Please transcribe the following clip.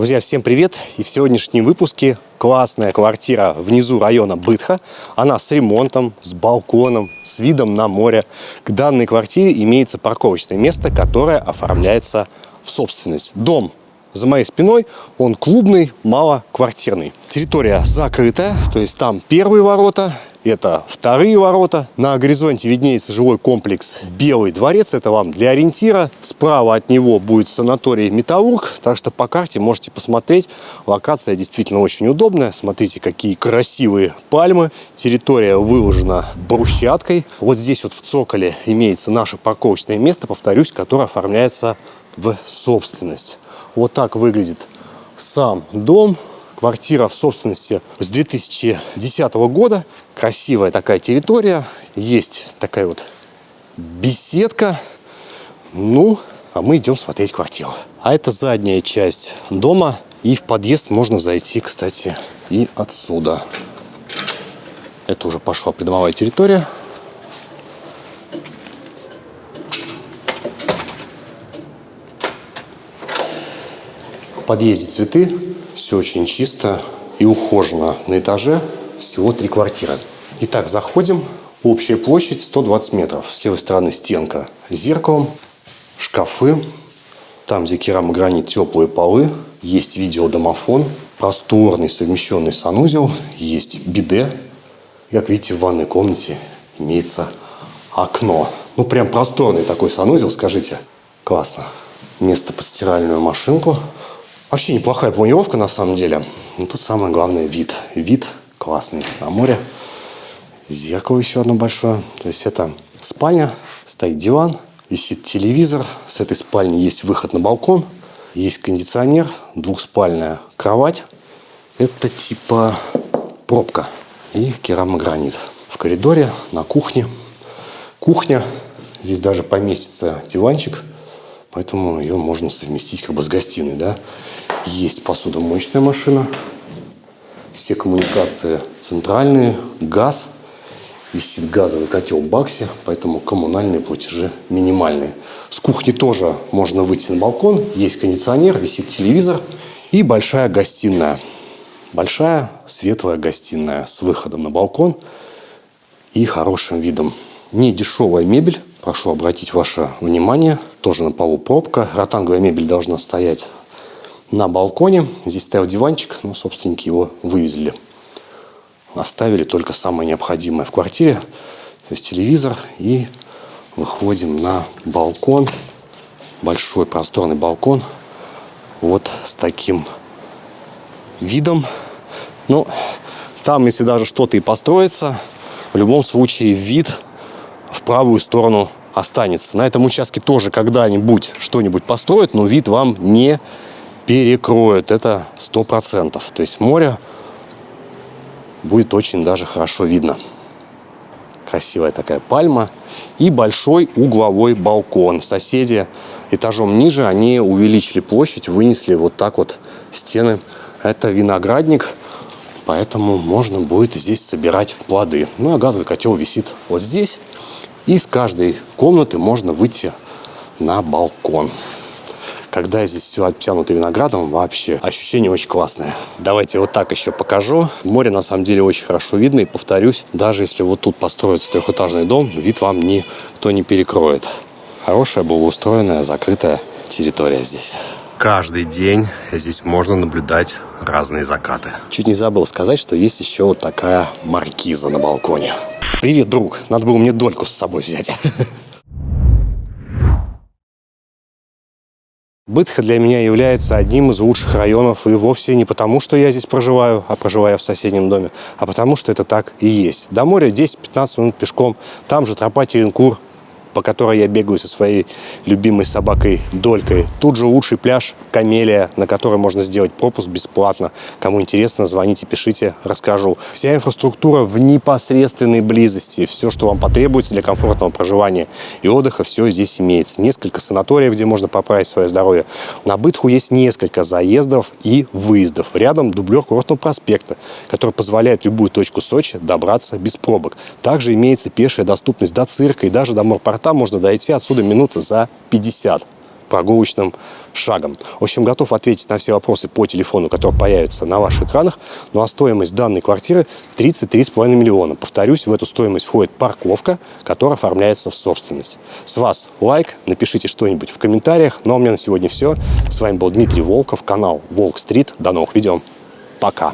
Друзья, всем привет! И в сегодняшнем выпуске классная квартира внизу района Бытха. Она с ремонтом, с балконом, с видом на море. К данной квартире имеется парковочное место, которое оформляется в собственность. Дом за моей спиной, он клубный, малоквартирный. Территория закрытая, то есть там первые ворота, это вторые ворота. На горизонте виднеется жилой комплекс Белый дворец. Это вам для ориентира. Справа от него будет санаторий Металлург. Так что по карте можете посмотреть. Локация действительно очень удобная. Смотрите, какие красивые пальмы. Территория выложена брусчаткой. Вот здесь вот в цоколе имеется наше парковочное место, повторюсь, которое оформляется в собственность. Вот так выглядит сам дом. Квартира в собственности с 2010 года. Красивая такая территория. Есть такая вот беседка. Ну, а мы идем смотреть квартиру. А это задняя часть дома. И в подъезд можно зайти, кстати, и отсюда. Это уже пошла придомовая территория. В подъезде цветы все очень чисто и ухожено. На этаже всего три квартиры. Итак, заходим. Общая площадь 120 метров. С левой стороны стенка с зеркалом, шкафы. Там, где керамогранит, теплые полы. Есть видеодомофон. Просторный совмещенный санузел. Есть биде. Как видите, в ванной комнате имеется окно. Ну, прям просторный такой санузел, скажите. Классно. Место под стиральную машинку. Вообще неплохая планировка на самом деле. Но тут самое главное вид. Вид классный на море. Зеркало еще одно большое. То есть это спальня, стоит диван, висит телевизор. С этой спальни есть выход на балкон. Есть кондиционер, двухспальная кровать. Это типа пробка и керамогранит. В коридоре, на кухне. Кухня. Здесь даже поместится диванчик Поэтому ее можно совместить как бы с гостиной. Да? Есть посудомоечная машина. Все коммуникации центральные, газ. Висит газовый котел Бакси, поэтому коммунальные платежи минимальные. С кухни тоже можно выйти на балкон. Есть кондиционер, висит телевизор и большая гостиная. Большая светлая гостиная с выходом на балкон и хорошим видом. Не дешевая мебель, прошу обратить ваше внимание – тоже на полу пробка. Ротанговая мебель должна стоять на балконе. Здесь стоял диванчик, но собственники его вывезли. Оставили только самое необходимое в квартире. То есть телевизор. И выходим на балкон. Большой просторный балкон. Вот с таким видом. Ну, там, если даже что-то и построится, в любом случае вид в правую сторону останется. На этом участке тоже когда-нибудь что-нибудь построят, но вид вам не перекроют. Это сто процентов. То есть море будет очень даже хорошо видно. Красивая такая пальма. И большой угловой балкон. Соседи этажом ниже, они увеличили площадь, вынесли вот так вот стены. Это виноградник, поэтому можно будет здесь собирать плоды. Ну, а газовый котел висит вот здесь. Из каждой комнаты можно выйти на балкон. Когда здесь все обтянуто виноградом, вообще ощущение очень классное. Давайте вот так еще покажу. Море на самом деле очень хорошо видно. И повторюсь, даже если вот тут построится трехэтажный дом, вид вам никто не перекроет. Хорошая, благоустроенная, закрытая территория здесь. Каждый день здесь можно наблюдать разные закаты. Чуть не забыл сказать, что есть еще вот такая маркиза на балконе. Привет, друг. Надо было мне дольку с собой взять. Бытха для меня является одним из лучших районов и вовсе не потому, что я здесь проживаю, а проживаю в соседнем доме, а потому что это так и есть. До моря 10-15 минут пешком, там же тропа Теренкур, по которой я бегаю со своей любимой собакой Долькой. Тут же лучший пляж Камелия, на который можно сделать пропуск бесплатно. Кому интересно, звоните, пишите, расскажу. Вся инфраструктура в непосредственной близости. Все, что вам потребуется для комфортного проживания и отдыха, все здесь имеется. Несколько санаториев, где можно поправить свое здоровье. На Бытху есть несколько заездов и выездов. Рядом дублер курортного проспекта, который позволяет любую точку Сочи добраться без пробок. Также имеется пешая доступность до цирка и даже до морпорта там можно дойти отсюда минуты за 50. прогулочным шагом. В общем, готов ответить на все вопросы по телефону, который появится на ваших экранах. Ну а стоимость данной квартиры 33,5 миллиона. Повторюсь, в эту стоимость входит парковка, которая оформляется в собственность. С вас лайк, напишите что-нибудь в комментариях. Ну а у меня на сегодня все. С вами был Дмитрий Волков, канал Волк Стрит. До новых видео. Пока.